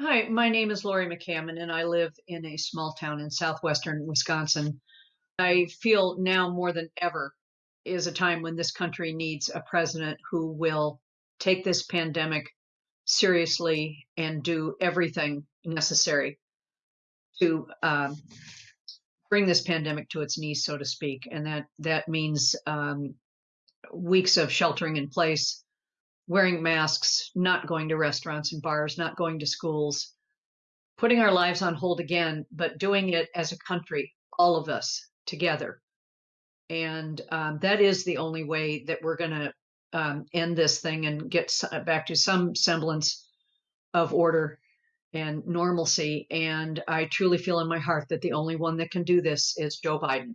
Hi, my name is Lori McCammon, and I live in a small town in southwestern Wisconsin. I feel now more than ever is a time when this country needs a president who will take this pandemic seriously and do everything necessary to um, bring this pandemic to its knees, so to speak. And that that means um, weeks of sheltering in place, wearing masks, not going to restaurants and bars, not going to schools, putting our lives on hold again, but doing it as a country, all of us together. And um, that is the only way that we're going to um, end this thing and get back to some semblance of order and normalcy. And I truly feel in my heart that the only one that can do this is Joe Biden.